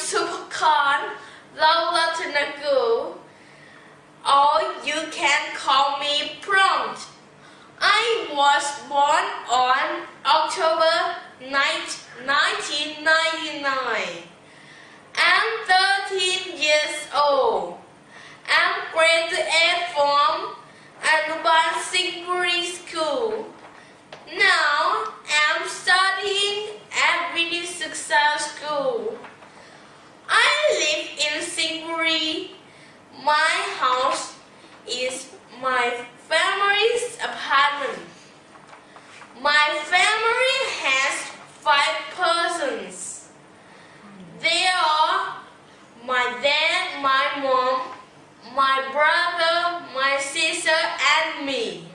Supercon, Lola Tanagu, or you can call me Prompt. I was born on October 9, 1999. I'm 13 years old. I'm grade graduate from Anuban Secondary School. Now, I'm studying at Video Success School. my family's apartment. My family has five persons. They are my dad, my mom, my brother, my sister, and me.